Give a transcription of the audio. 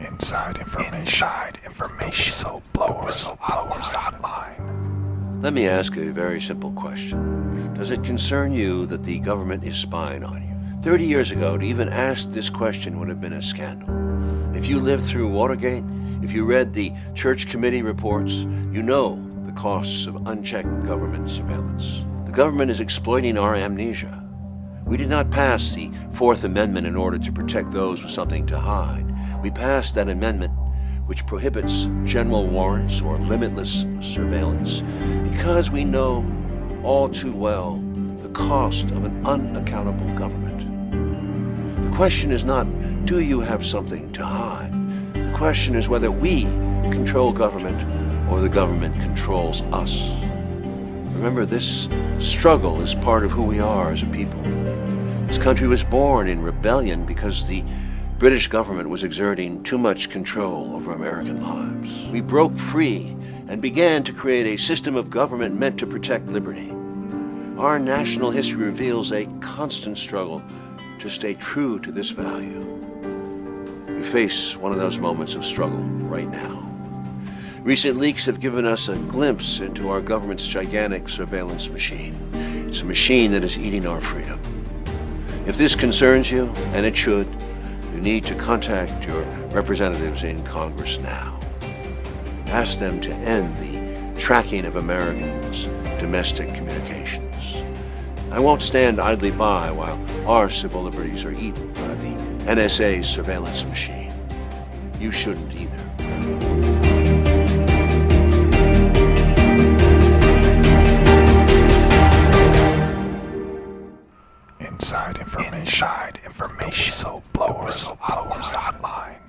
Inside information. Inside information. Whistleblowers. Whistleblowers Hotline. Let me ask a very simple question. Does it concern you that the government is spying on you? 30 years ago, to even ask this question would have been a scandal. If you lived through Watergate, if you read the Church Committee reports, you know the costs of unchecked government surveillance. The government is exploiting our amnesia. We did not pass the Fourth Amendment in order to protect those with something to hide. We passed that amendment which prohibits general warrants or limitless surveillance because we know all too well the cost of an unaccountable government. The question is not, do you have something to hide? The question is whether we control government or the government controls us. Remember, this struggle is part of who we are as a people. This country was born in rebellion because the British government was exerting too much control over American lives. We broke free and began to create a system of government meant to protect liberty. Our national history reveals a constant struggle to stay true to this value. We face one of those moments of struggle right now. Recent leaks have given us a glimpse into our government's gigantic surveillance machine. It's a machine that is eating our freedom. If this concerns you, and it should, you need to contact your representatives in Congress now. Ask them to end the tracking of Americans' domestic communications. I won't stand idly by while our civil liberties are eaten by the NSA's surveillance machine. You shouldn't either. Inside information. Inside information. Whistleblowers. Whistleblowers Hotline.